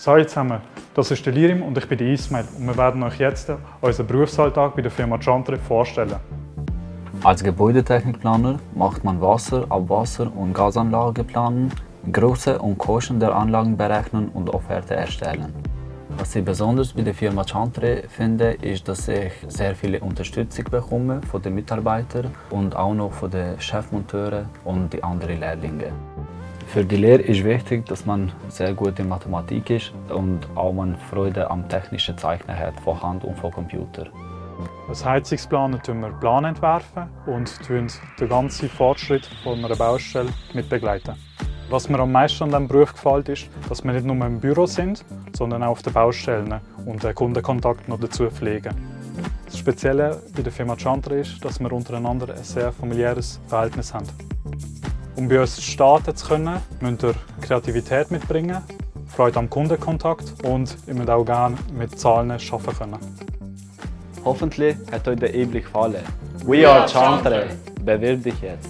Salut zusammen, das ist der Lirim und ich bin Ismail und wir werden euch jetzt unseren Berufsalltag bei der Firma Chantre vorstellen. Als Gebäudetechnikplaner macht man Wasser-, Abwasser- und Gasanlageplanen, Größe und Kosten der Anlagen berechnen und Offerte erstellen. Was ich besonders bei der Firma Chantre finde, ist, dass ich sehr viele Unterstützung bekomme von den Mitarbeitern und auch noch von den Chefmonteuren und den anderen Lehrlingen. Für die Lehre ist wichtig, dass man sehr gut in Mathematik ist und auch man Freude am technischen Zeichnen hat, von Hand und von Computer. Als Heizungsplaner entwerfen wir Plan entwerfen und den ganzen Fortschritt von einer Baustelle mit begleiten. Was mir am meisten an diesem Beruf gefällt, ist, dass wir nicht nur im Büro sind, sondern auch auf den Baustellen und den Kundenkontakt noch dazu pflegen. Das Spezielle bei der Firma Chantre ist, dass wir untereinander ein sehr familiäres Verhältnis haben. Um bei uns starten zu können, müsst ihr Kreativität mitbringen, Freude am Kundenkontakt und ihr müsst auch gerne mit Zahlen arbeiten können. Hoffentlich hat euch der Einblick gefallen. We are Chantre. Bewirb dich jetzt.